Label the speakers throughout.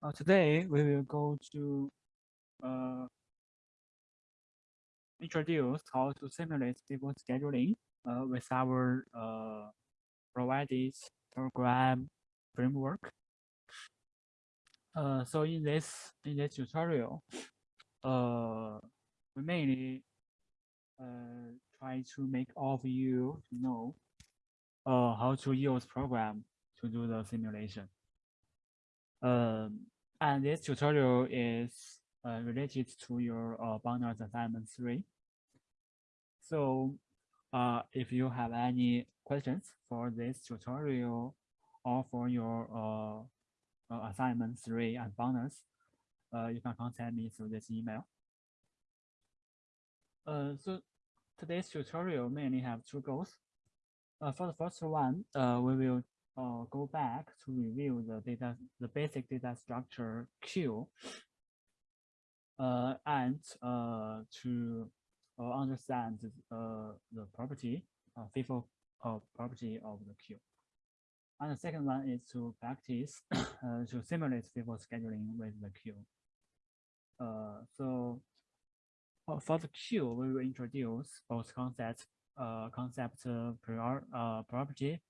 Speaker 1: Uh, today we will go to uh, introduce how to simulate FIFO scheduling uh, with our uh, provided program framework. Uh, so in this in this tutorial, uh, we mainly try to make all of you know how to use program to do the simulation. Um, and this tutorial is uh, related to your uh, Bounders assignment three. So uh, if you have any questions for this tutorial or for your uh, uh, assignment three and Bounders, uh, you can contact me through this email. Uh, so today's tutorial mainly have two goals. For the first one, we will uh, go back to review the data, the basic data structure queue, uh, and uh, to uh, understand uh, the property, uh, FIFO uh, property of the queue. And the second one is to practice to simulate FIFO scheduling with the queue. Uh, so for the queue, we will introduce both concepts, uh, concept prior, uh, property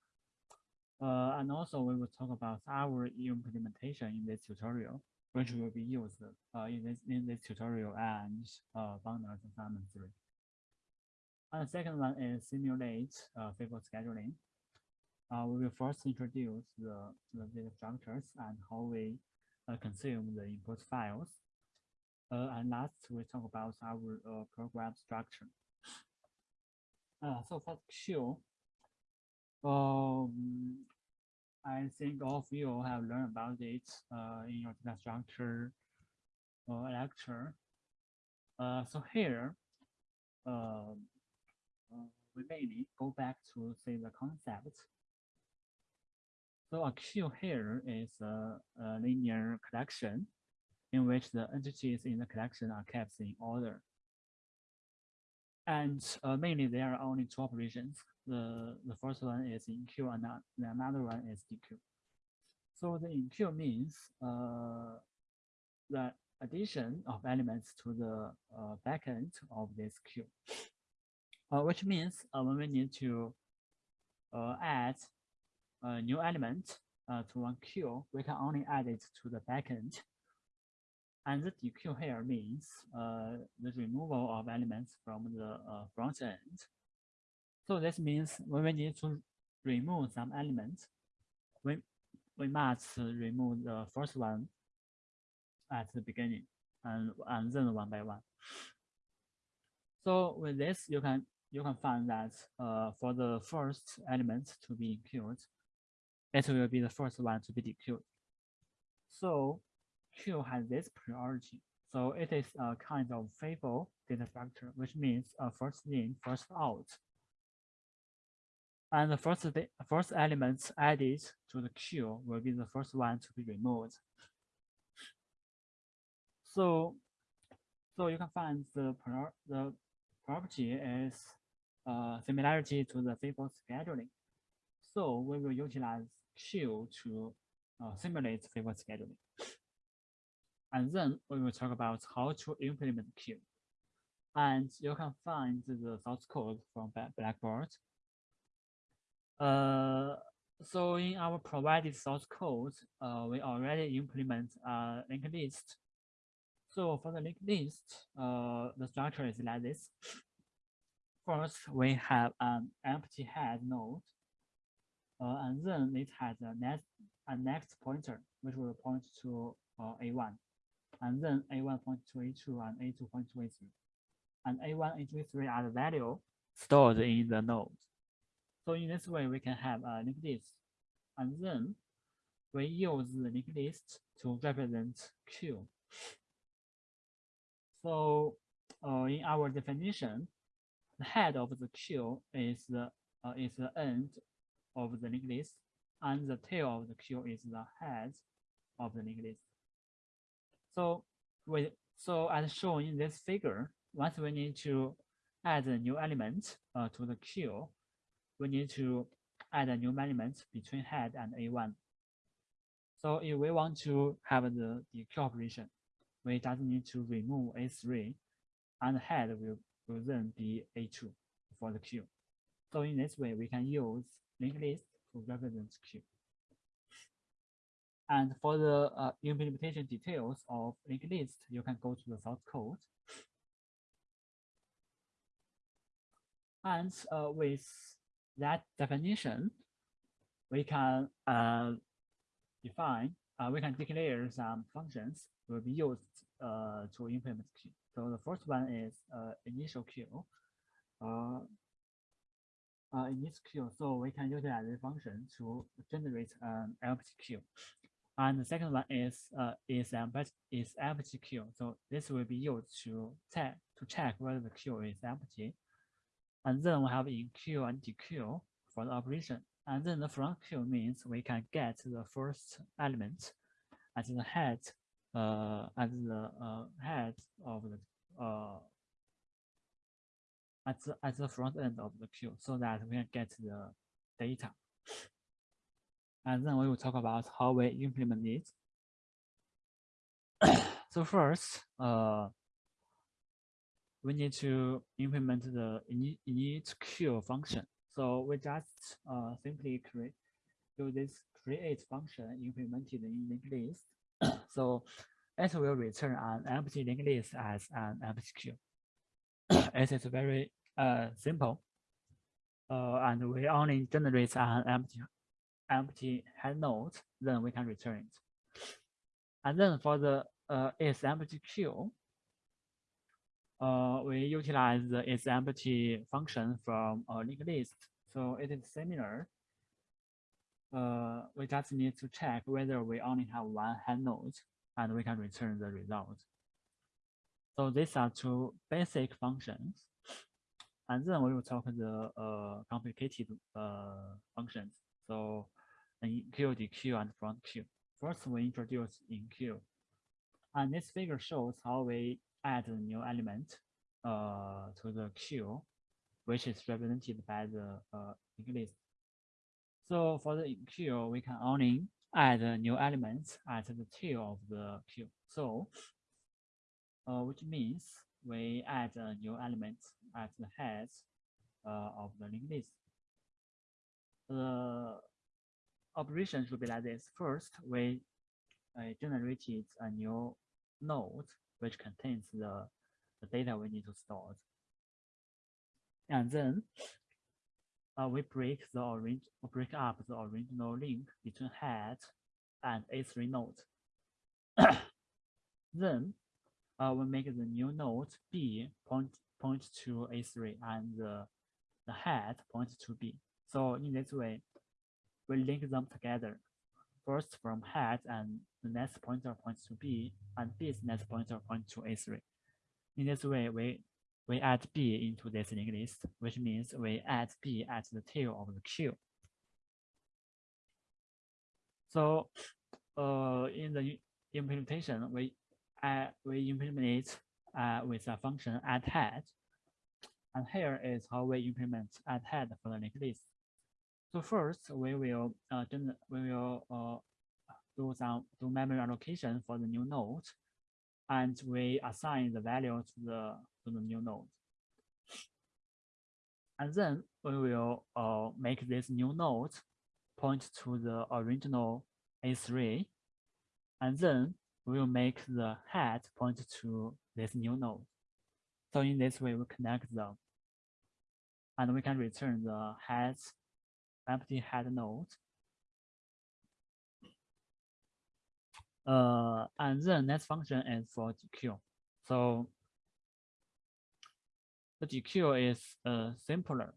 Speaker 1: uh, and also we will talk about our implementation in this tutorial, which will be used uh, in this in this tutorial and uh, assignment three. And the second one is simulate uh, FIFO scheduling. Uh, we will first introduce the, the data structures and how we uh, consume the input files. Uh, and last, we talk about our uh, program structure. Uh, so for queue, um, I think all of you have learned about it uh, in your data structure uh, lecture. Uh, so here, uh, uh, we mainly go back to say the concept. So a queue here is a, a linear collection in which the entities in the collection are kept in order. And uh, mainly there are only two operations. The, the first one is enqueue and the another one is dequeue. So the enqueue means uh, the addition of elements to the uh, backend of this queue, uh, which means uh, when we need to uh, add a new element uh, to one queue, we can only add it to the backend and the dequeue here means the removal of elements from the front end. So this means when we need to remove some elements, we, we must remove the first one at the beginning and, and then one by one. So with this, you can you can find that uh, for the first element to be queued, it will be the first one to be dequeued. So queue has this priority. So it is a kind of FIFO data structure, which means uh, first in, first out. And the first, the first elements added to the queue will be the first one to be removed. So, so you can find the, the property is uh, similarity to the FIFO scheduling. So we will utilize queue to uh, simulate FIFO scheduling. And then we will talk about how to implement queue. And you can find the source code from Blackboard. Uh, so in our provided source code, uh, we already implement a linked list. So for the linked list, uh, the structure is like this. First, we have an empty head node, uh, and then it has a next, a next pointer, which will point to uh, A1 and then A1 points to A2 and A2 points to A3. And A1 and A3 are the value stored in the node. So in this way, we can have a linked list. And then we use the linked list to represent queue. So uh, in our definition, the head of the queue is the uh, is the end of the linked list, and the tail of the queue is the head of the linked list. So with so as shown in this figure, once we need to add a new element uh, to the queue, we need to add a new element between head and A1. So if we want to have the dequeue operation, we just need to remove A3 and head will, will then be A2 for the queue. So in this way, we can use linked list to represent queue. And for the uh, implementation details of linked list, you can go to the source code. And uh, with that definition, we can uh, define, uh, we can declare some functions will be used uh, to implement queue. So the first one is uh, initial queue. Uh, uh, in this queue, so we can utilize the function to generate an empty queue. And the second one is is empty is empty queue. So this will be used to check to check whether the queue is empty. And then we have enqueue and dequeue for the operation. And then the front queue means we can get the first element at the head, uh, at the uh, head of the uh, at the at the front end of the queue, so that we can get the data. And then we will talk about how we implement it. so first, uh, we need to implement the init queue function. So we just uh, simply create do this create function implemented in linked list. so it will return an empty linked list as an empty queue. it is very uh, simple. Uh, and we only generate an empty empty head node, then we can return it. And then for the uh, is empty queue, we utilize the is empty function from a linked list. So it is similar. Uh, we just need to check whether we only have one head node and we can return the result. So these are two basic functions. And then we will talk the uh, complicated uh, functions. So enqueue, dequeue, and front queue. First, we introduce enqueue. And this figure shows how we add a new element uh, to the queue, which is represented by the uh, list. So for the queue, we can only add a new element at the tail of the queue. So, uh, which means we add a new element at the head uh, of the linked list. The operation should be like this. First, we uh, generated a new node which contains the, the data we need to store. And then uh, we break the orange break up the original link between head and A3 node. then uh, we make the new node B point point to A3 and the, the head point to B. So in this way, we link them together. First from head and the next pointer points to B and B's next pointer points to A3. In this way, we, we add B into this linked list, which means we add B at the tail of the queue. So uh, in the implementation, we uh, we implement uh, with a function add head. And here is how we implement add head for the linked list. So first, we will uh, we will uh, do some do memory allocation for the new node, and we assign the value to the to the new node. And then we will uh, make this new node point to the original A3, and then we will make the head point to this new node. So in this way, we connect them, and we can return the head empty head node. Uh, and then next function is for dequeue. So the dequeue is uh, simpler.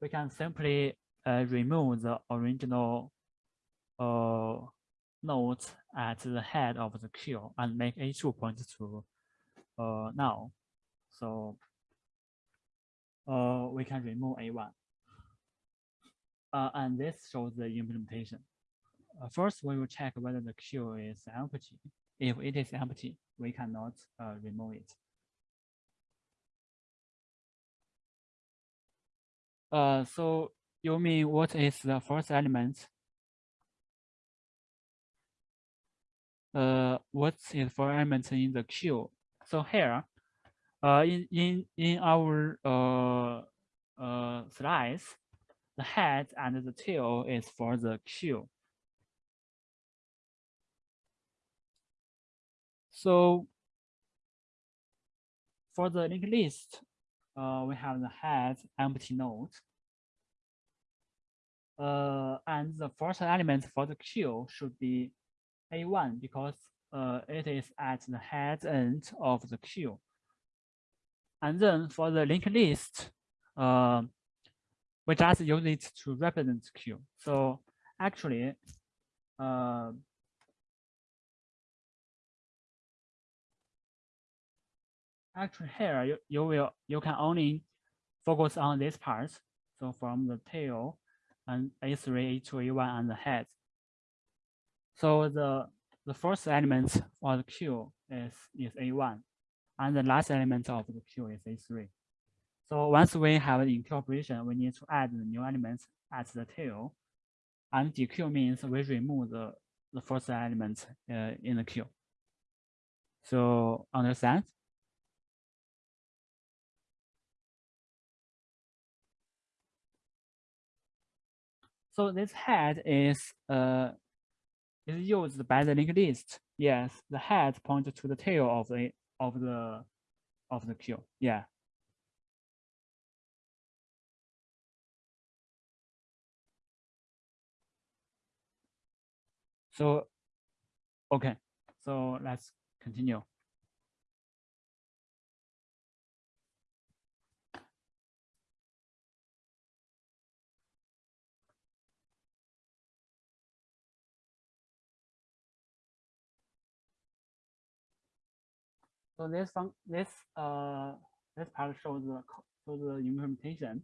Speaker 1: We can simply uh, remove the original uh, node at the head of the queue and make A2 point to uh, null. So uh, we can remove A1. Uh, and this shows the implementation. Uh, first, we will check whether the queue is empty. If it is empty, we cannot uh, remove it. Uh, so You mean what is the first element? Uh, what is for element in the queue? So here, uh, in in in our uh uh slides, the head and the tail is for the queue. So for the linked list, uh, we have the head empty node. Uh, and the first element for the queue should be A1 because uh, it is at the head end of the queue. And then for the linked list, uh, we just use it to represent Q. So actually, uh, actually here you, you will you can only focus on this part. So from the tail and A3, A2, A1 and the head. So the the first element for the Q is, is A1 and the last element of the Q is A3. So once we have the in operation, we need to add the new elements at the tail. And dequeue means we remove the, the first element uh, in the queue. So understand? So this head is uh, is used by the linked list. Yes, the head points to the tail of the of the of the queue. Yeah. So, okay, so let's continue. So this this uh this part shows the shows the implementation.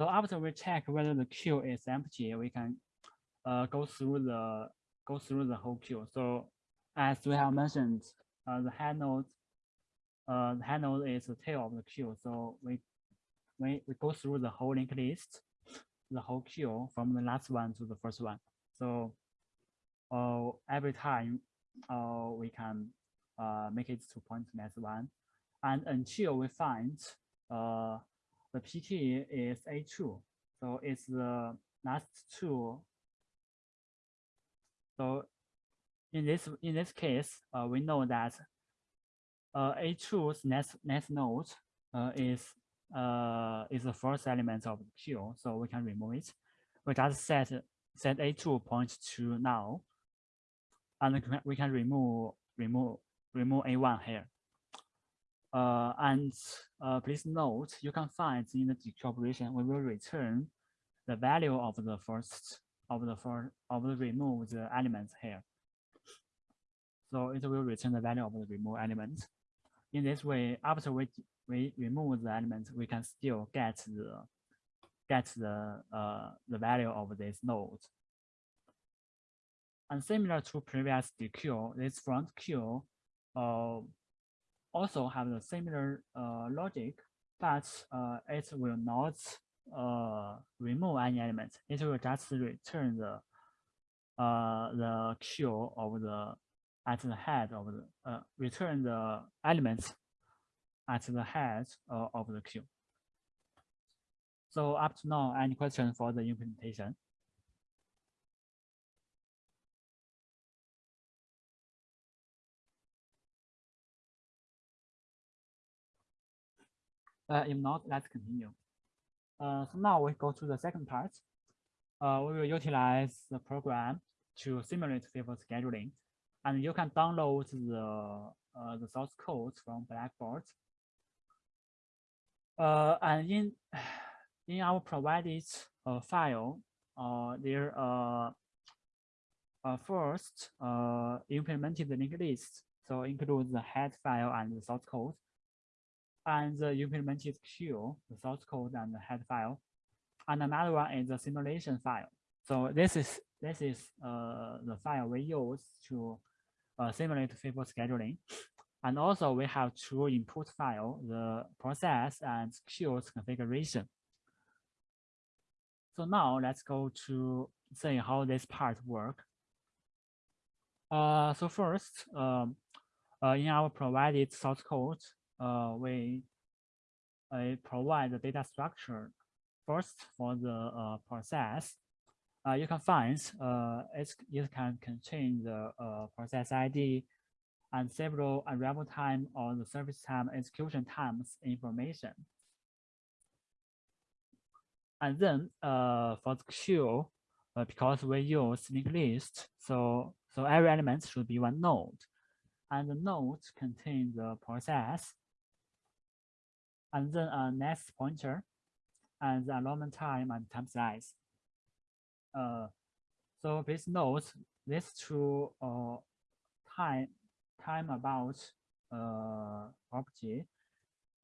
Speaker 1: So after we check whether the queue is empty, we can uh, go through the go through the whole queue. So as we have mentioned, uh, the head node uh, the head node is the tail of the queue. So we we we go through the whole linked list, the whole queue from the last one to the first one. So uh, every time uh, we can uh, make it to point next one. And until we find uh, the PT is A2. So it's the last two. So in this in this case, uh, we know that uh, A2's next next node uh, is uh, is the first element of queue, so we can remove it. We just set set A2 point to null, and we can remove remove remove A1 here. Uh, and uh, please note, you can find in the operation, we will return the value of the first of the first of the removed elements here. So it will return the value of the remove element. In this way, after we we remove the element, we can still get the get the uh, the value of this node. And similar to previous dequeue, this front queue uh, also have the similar uh, logic, but uh, it will not remove any element. It will just return the uh, the queue of the at the head of the uh, return the elements at the head uh, of the queue. So up to now, any question for the implementation? Uh, if not, let's continue. Uh, so now we go to the second part. Uh, we will utilize the program to simulate FIFO scheduling. And you can download the, uh, the source code from Blackboard. Uh, and in, in our provided uh, file, there uh, first implemented the linked list. So include the head file and the source code and the implemented queue, the source code and the head file. And another one is the simulation file. So this is this is uh, the file we use to uh, simulate FIFO scheduling. And also we have two input file, the process and queues configuration. So now let's go to see how this part work. Uh, so first, um, uh, in our provided source code, uh, we uh, provide the data structure first for the uh, process. Uh, you can find uh, it, it can contain the uh, process ID and several arrival time or the service time execution times information. And then uh, for the queue, uh, because we use linked list, so so every element should be one node, and the node contains the process, and then a next pointer, and the enrollment time and time size. Uh, so please note these two uh, time time about uh, property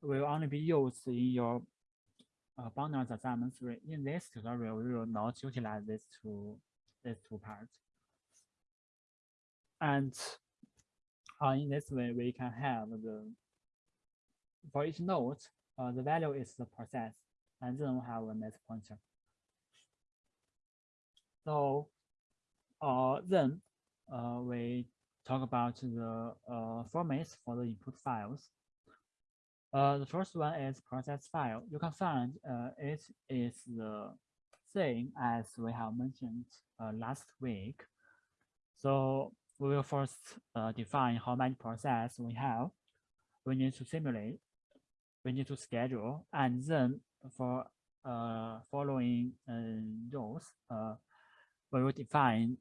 Speaker 1: will only be used in your uh, bundles assignment three. In this tutorial, we will not utilize these two these two parts. And uh, in this way, we can have the for each node, uh, the value is the process, and then we have a next pointer. So uh, then uh, we talk about the uh, formats for the input files. The first one is process file. You can find it is the same as we have mentioned last week. So we will first define how many process we have. We need to simulate, we need to schedule, and then for uh, following uh, rows, uh, we will define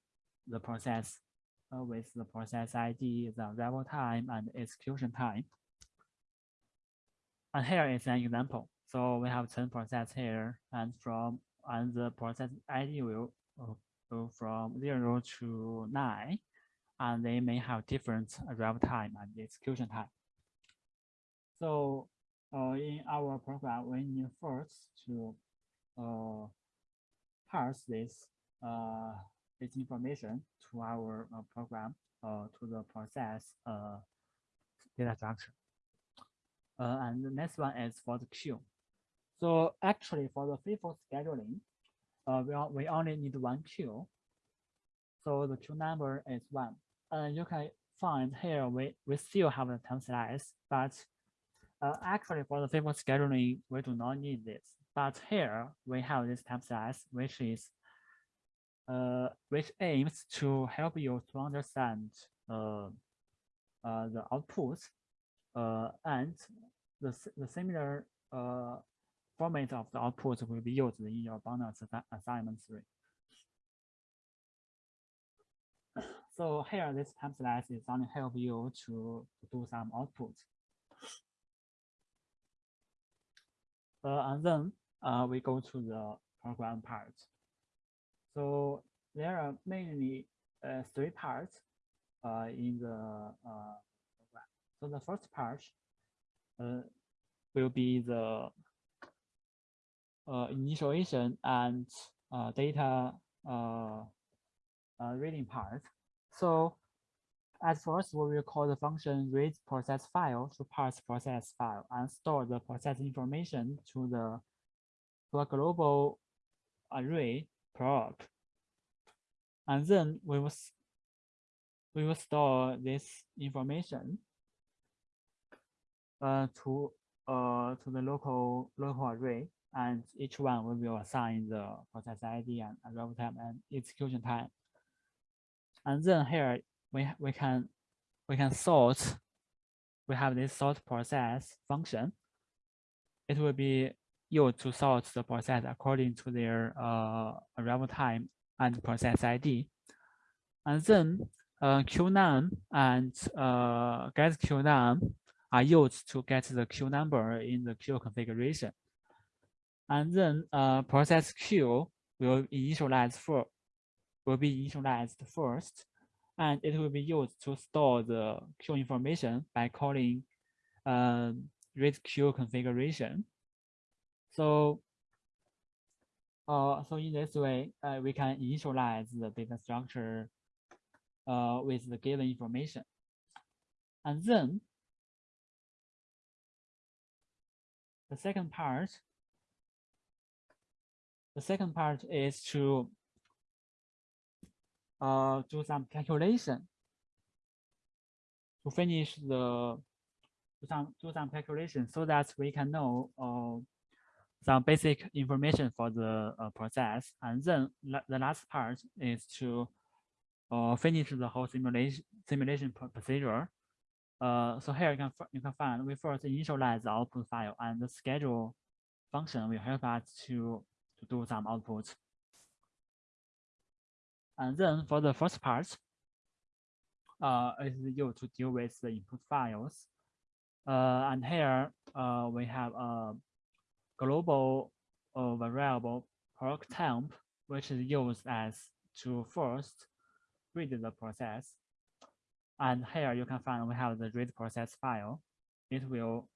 Speaker 1: the process uh, with the process ID, the arrival time, and execution time. And here is an example. So we have 10 process here, and from and the process ID will go from zero to nine, and they may have different arrival time and execution time. So in our program, we need first to uh, parse this uh, this information to our uh, program uh, to the process uh, data structure. Uh, and the next one is for the queue. So actually for the FIFO scheduling, uh, we, we only need one queue. So the queue number is one. And you can find here we, we still have the time slice, but uh, actually for the FIFO scheduling, we do not need this. But here we have this time slice, which is uh, which aims to help you to understand uh, uh, the output uh, and the, the similar uh, format of the output will be used in your bonus assignment three. So here, this time slice is only help you to do some output. Uh, and then uh, we go to the program part. So there are mainly uh, three parts uh, in the uh, program. So the first part uh, will be the uh, initialization and uh, data reading part. So at first, we will call the function read process file to parse process file and store the process information to the global array proc. And then we will, we will store this information uh, to uh, to the local local array, and each one we will assign the process ID and arrival time and execution time. And then here we we can we can sort. We have this sort process function. It will be used to sort the process according to their uh, arrival time and process ID. And then uh, QNAM and uh, get QNAM are used to get the queue number in the queue configuration. And then uh, process queue will initialize for will be initialized first, and it will be used to store the queue information by calling uh, read queue configuration. So, uh, so in this way, uh, we can initialize the data structure uh, with the given information. And then the second part, the second part is to uh, do some calculation to finish the do some do some calculation so that we can know uh, some basic information for the uh, process. And then the last part is to uh, finish the whole simulation simulation procedure. Uh, so here you can you can find we first initialize the output file and the schedule function will help us to to do some outputs. And then for the first part, uh, is used to deal with the input files. Uh, and here uh, we have a global uh, variable proc temp, which is used as to first read the process. And here you can find we have the read process file. It will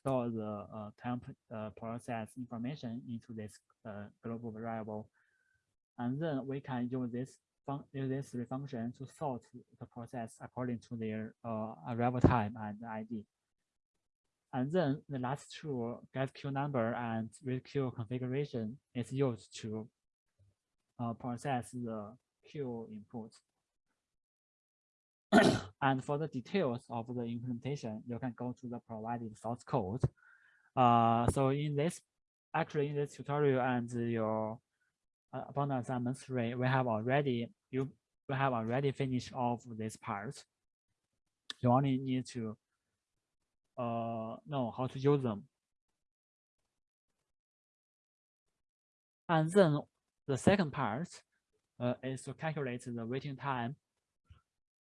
Speaker 1: store the uh, temp uh, process information into this uh, global variable. And then we can use this use this function to sort the process according to their uh, arrival time and ID. And then the last two get queue number and read queue configuration is used to uh, process the queue input. and for the details of the implementation, you can go to the provided source code. Uh, so in this, actually in this tutorial and your uh, abundant assignment three, we have already you we have already finished off this part. You only need to uh, know how to use them. And then the second part uh, is to calculate the waiting time,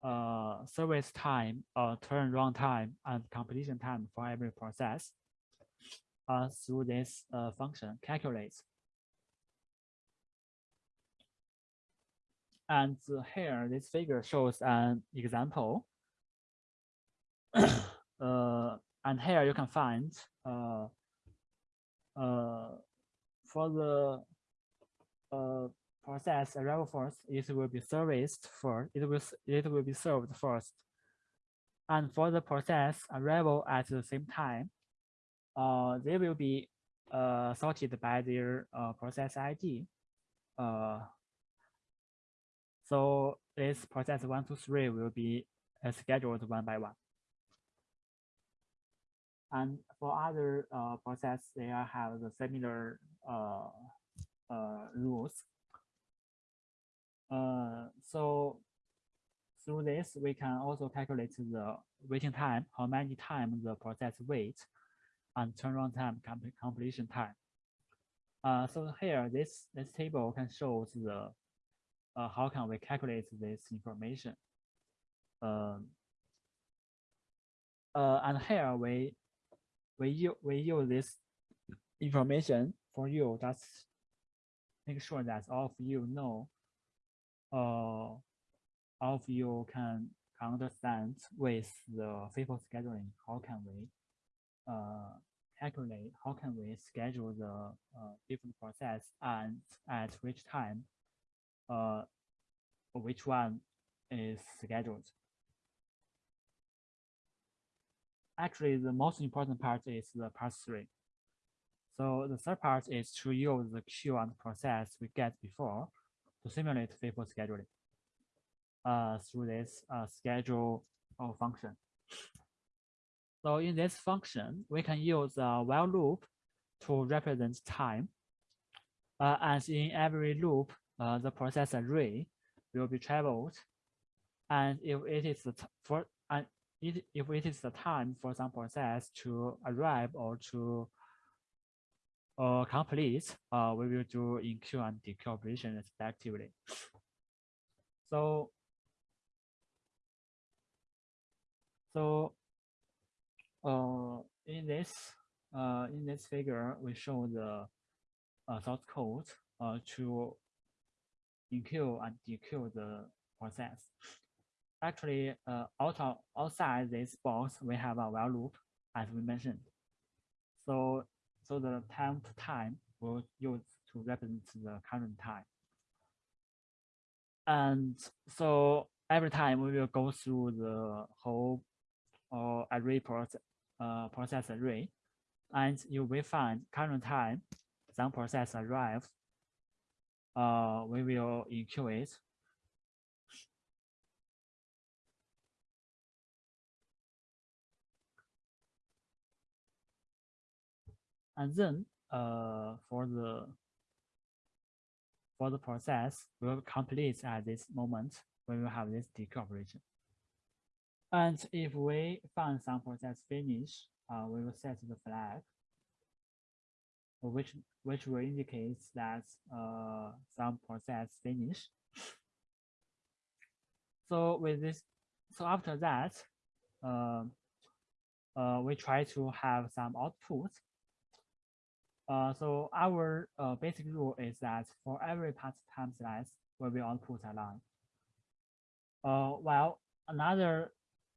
Speaker 1: uh, service time, uh, turnaround time, and completion time for every process uh, through this uh, function calculate. And here, this figure shows an example uh, and here you can find uh, uh, for the uh, process arrival first, it will be serviced first. It will it will be served first, and for the process arrival at the same time, uh, they will be uh, sorted by their uh, process ID. Uh, so this process one, two, three will be uh, scheduled one by one. And for other uh, process, they have the similar uh, uh, rules. Uh, so through this, we can also calculate the waiting time, how many times the process wait, and turnaround time, completion time. Uh, so here, this this table can show the uh, how can we calculate this information. Um, uh, and here we we use we use this information for you. Just make sure that all of you know, uh, all of you can understand with the FIFO scheduling. How can we uh, calculate? How can we schedule the uh, different process and at which time, uh, which one is scheduled? actually the most important part is the part three. So the third part is to use the queue and process we get before to simulate FIFO scheduling uh, through this uh, schedule function. So in this function, we can use a while loop to represent time. Uh, as in every loop, uh, the process array will be traveled. And if it is the for and it, if it is the time for some process to arrive or to uh, complete, uh, we will do enqueue and dequeue operation respectively. So, so uh, in this uh, in this figure, we show the uh, source code uh, to enqueue and dequeue the process actually uh, out of, outside this box, we have a while loop, as we mentioned. So, so the temp time will use to represent the current time. And so every time we will go through the whole uh, array process, uh, process array, and you will find current time, some process arrives, uh, we will it. And then uh, for the for the process will complete at this moment, when we have this dequeue operation. And if we find some process finish, uh, we will set the flag, which which will indicate that uh, some process finish. So with this, so after that, uh, uh, we try to have some output. Uh, so our uh, basic rule is that for every path time slice, we will output a line. Uh, while another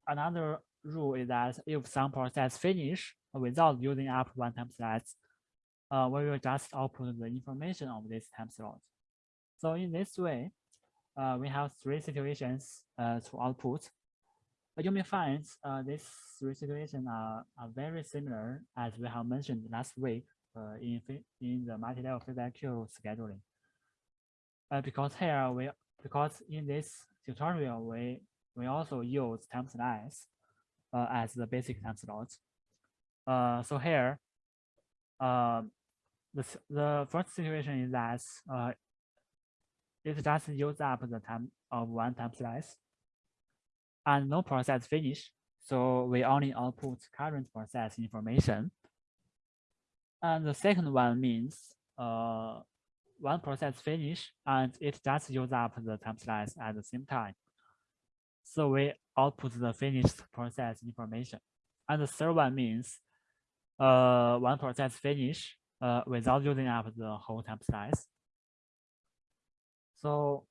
Speaker 1: another rule is that if some process finish without using up one time slice, uh, we will just output the information of this time slot. So in this way, uh, we have three situations uh, to output. But you may find uh, these three situations are, are very similar as we have mentioned last week uh, in, in the multi-level feedback queue scheduling. Uh, because here we because in this tutorial we we also use time slice as the basic time slot. So here, uh, the, the first situation is that uh, it just use up the time of one time slice and no process finish. So we only output current process information. And the second one means uh, one process finish and it just use up the time slice at the same time. So we output the finished process information. And the third one means uh, one process finish uh, without using up the whole time slice. So,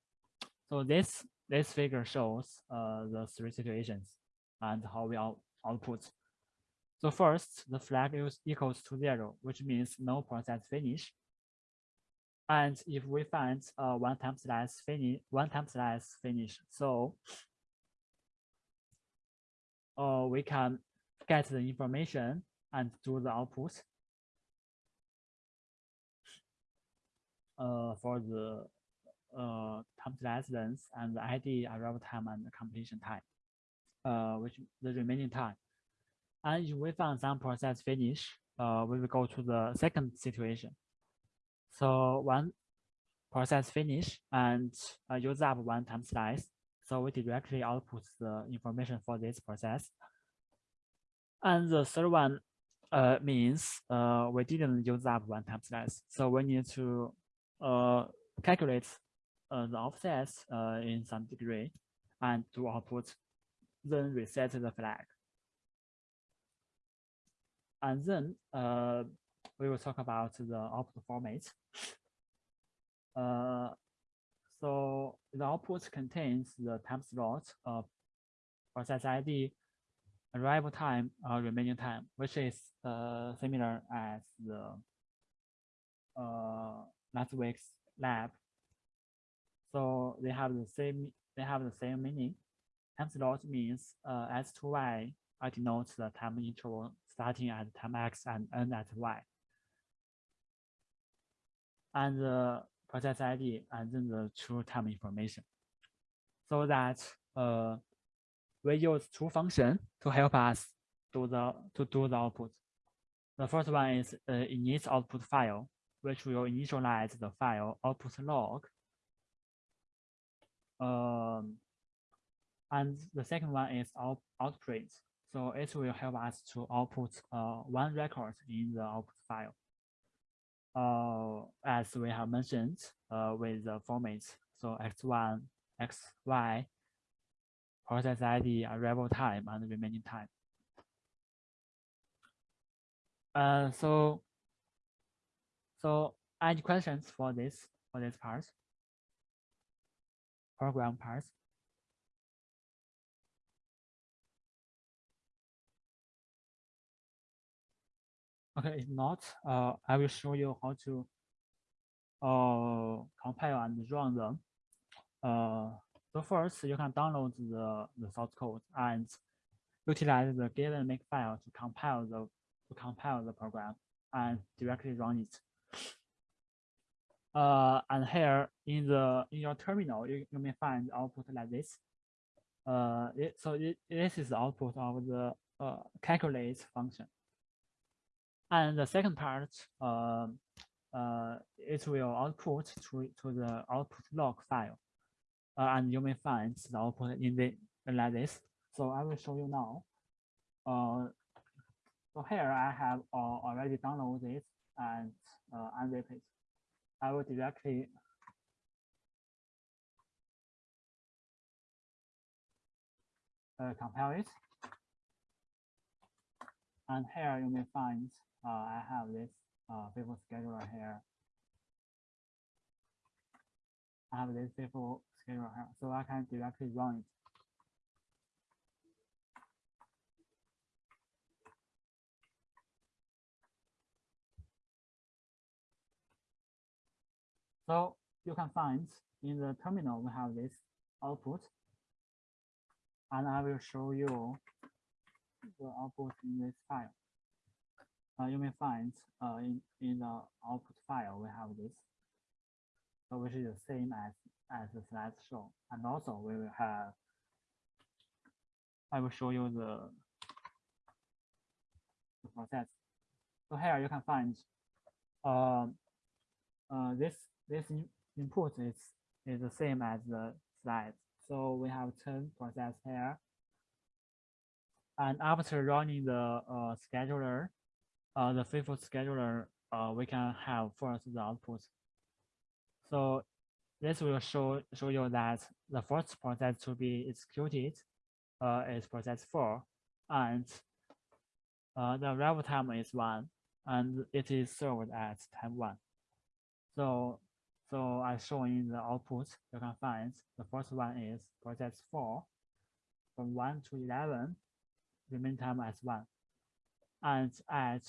Speaker 1: so this this figure shows uh, the three situations and how we out, output. So first, the flag is equals to zero, which means no process finish. And if we find uh, one time slice finish, one time slice finish, so uh, we can get the information and do the output for the uh, time slice length and the ID arrival time and the completion time, uh, which the remaining time. And if we find some process finish, uh, we will go to the second situation. So one process finish and uh, use up one time slice so we directly output the information for this process. And the third one uh, means uh, we didn't use up one time slice. So we need to uh, calculate uh, the offsets uh, in some degree and to output, then reset the flag. And then uh, we will talk about the output format. Uh, so the output contains the time slot of process ID, arrival time, or remaining time, which is uh, similar as the uh, last week's lab. So they have the same they have the same meaning. Time slot means uh, S2Y I denotes the time interval starting at time X and end at Y. And the process ID and then the true time information. So that uh, we use two functions to help us do the to do the output. The first one is uh, init output file, which will initialize the file output log. Um, and the second one is out, outprint. So it will help us to output uh, one record in the output file uh, as we have mentioned uh, with the formats. So x1, xy, process ID, arrival time, and remaining time. Uh, so, so any questions for this for this part? Program part. Okay, if not, uh, I will show you how to uh, compile and run them. Uh, so first, you can download the, the source code and utilize the given makefile to compile the to compile the program and directly run it. Uh, and here in the in your terminal, you, you may find output like this. Uh, it, so it, this is the output of the uh, calculate function. And the second part, uh, uh, it will output to, to the output log file. Uh, and you may find the output in the like this. So I will show you now. Uh, so here I have uh, already downloaded and uh, unzip it. I will directly uh, compile it. And here you may find uh, I have this uh, FIFO scheduler here. I have this FIFO scheduler here, so I can directly run it. So you can find in the terminal, we have this output. And I will show you the output in this file. Uh, you may find uh, in, in the output file, we have this, so which is the same as, as the slides show. And also we will have, I will show you the, the process. So here you can find uh, uh, this this input is is the same as the slide. So we have 10 process here. And after running the uh, scheduler, uh, the FIFO scheduler, uh, we can have first the output. So this will show show you that the first process to be executed uh, is process four, and uh, the arrival time is one, and it is served at time one. So so I show in the output, you can find the first one is process four, from one to 11, remain time as one. And at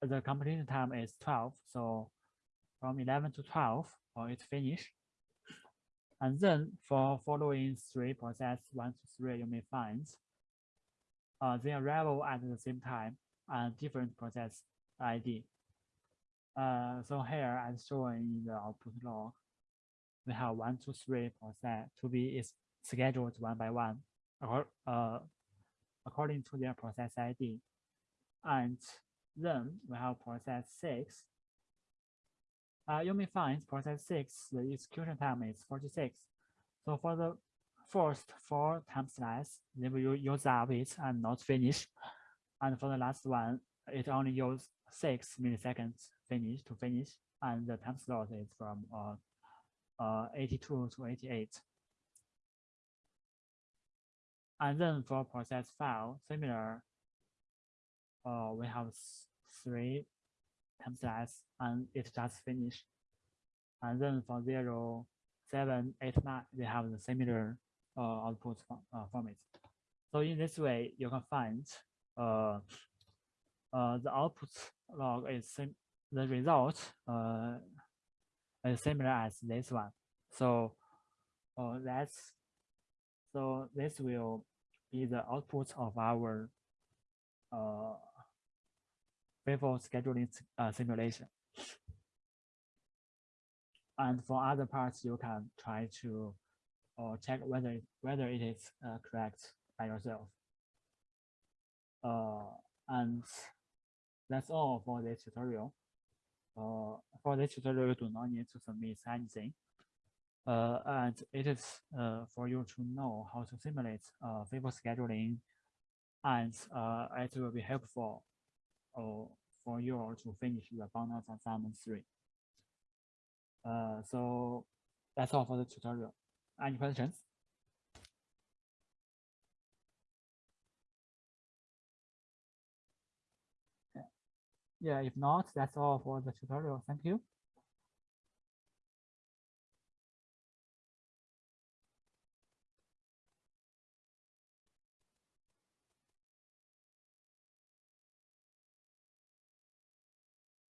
Speaker 1: the completion time is 12, so from 11 to 12, or it's finished. And then for following three process one to three, you may find uh, they arrival at the same time and different process ID. So here as shown in the output log, we have one, two, three process to be is scheduled one by one, uh, according to their process ID. And then we have process six. Uh, you may find process six, the execution time is 46. So for the first four time slice, they will use up it and not finish. And for the last one, it only use six milliseconds finish to finish, and the time slot is from uh, uh, 82 to 88. And then for process file, similar, uh, we have three time slice and it just finished. And then for zero, seven, eight, nine, they have the similar uh, output uh, format. So in this way, you can find uh, the output log is the result uh, is similar as this one. So uh, that's so this will be the output of our uh, FIFO scheduling uh, simulation. And for other parts, you can try to uh, check whether whether it is uh, correct by yourself. And that's all for this tutorial. Uh, for this tutorial, you do not need to submit anything. Uh, and it is uh, for you to know how to simulate uh, FIFO scheduling and uh, it will be helpful uh, for you to finish the bonus assignment three. Uh, so that's all for the tutorial. Any questions? Yeah, if not, that's all for the tutorial. Thank you.